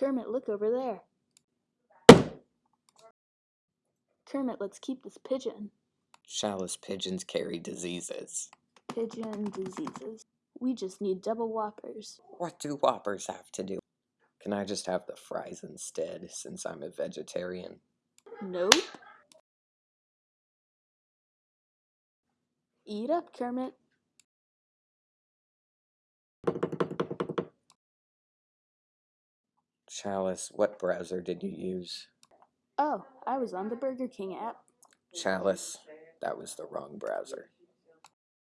Kermit, look over there. Kermit, let's keep this pigeon. Chalice pigeons carry diseases. Pigeon diseases. We just need double whoppers. What do whoppers have to do? Can I just have the fries instead, since I'm a vegetarian? Nope. Eat up, Kermit. Chalice, what browser did you use? Oh, I was on the Burger King app. Chalice, that was the wrong browser.